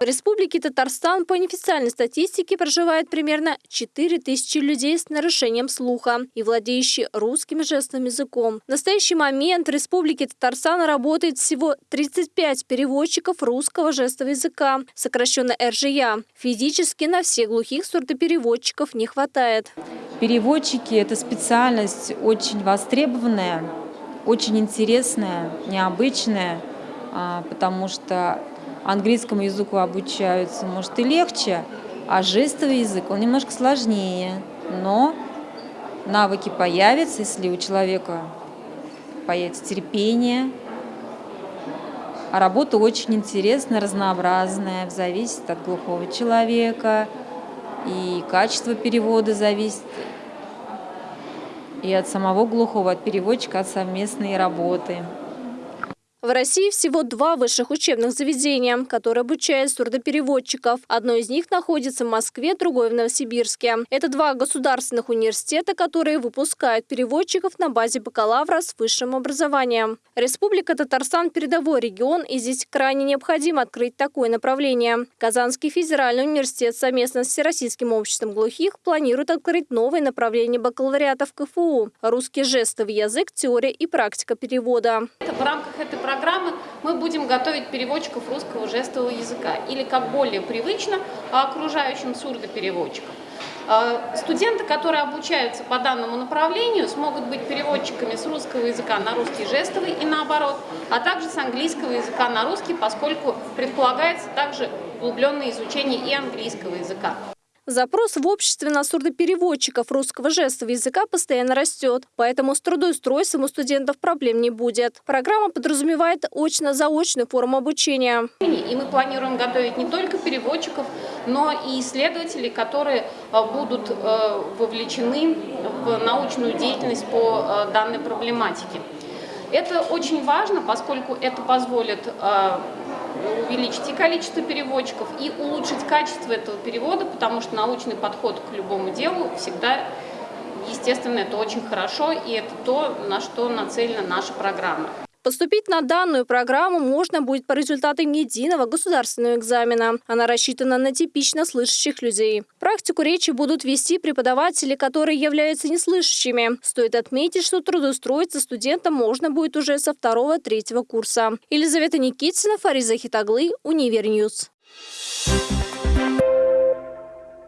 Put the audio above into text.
В Республике Татарстан по неофициальной статистике проживает примерно 4 тысячи людей с нарушением слуха и владеющие русским жестовым языком. В настоящий момент в Республике Татарстан работает всего 35 переводчиков русского жестового языка, сокращенно РЖЯ. Физически на всех глухих сурдопереводчиков не хватает. Переводчики – это специальность очень востребованная, очень интересная, необычная, а, потому что английскому языку обучаются, может, и легче, а жестовый язык, он немножко сложнее. Но навыки появятся, если у человека появится терпение. А работа очень интересная, разнообразная, зависит от глухого человека, и качество перевода зависит и от самого глухого, от переводчика, от совместной работы. В России всего два высших учебных заведения, которые обучают сурдопереводчиков. Одно из них находится в Москве, другое в Новосибирске. Это два государственных университета, которые выпускают переводчиков на базе бакалавра с высшим образованием. Республика Татарстан – передовой регион, и здесь крайне необходимо открыть такое направление. Казанский федеральный университет совместно с Всероссийским обществом глухих планирует открыть новое направление бакалавриата в КФУ – русский жестовый язык, теория и практика перевода. В рамках этой программы мы будем готовить переводчиков русского жестового языка или, как более привычно, окружающим сурдопереводчикам. А, студенты, которые обучаются по данному направлению, смогут быть переводчиками с русского языка на русский жестовый и наоборот, а также с английского языка на русский, поскольку предполагается также углубленное изучение и английского языка. Запрос в обществе на сурдопереводчиков русского жестового языка постоянно растет, поэтому с трудоустройством у студентов проблем не будет. Программа подразумевает очно-заочную форму обучения. И мы планируем готовить не только переводчиков, но и исследователей, которые э, будут э, вовлечены в научную деятельность по э, данной проблематике. Это очень важно, поскольку это позволит увеличить и количество переводчиков, и улучшить качество этого перевода, потому что научный подход к любому делу всегда, естественно, это очень хорошо, и это то, на что нацелена наша программа. Поступить на данную программу можно будет по результатам единого государственного экзамена. Она рассчитана на типично слышащих людей. Практику речи будут вести преподаватели, которые являются неслышащими. Стоит отметить, что трудоустроиться студентам можно будет уже со второго-третьего курса. Елизавета Никитина, Фариза Хитаглы, Univer News. Thank you.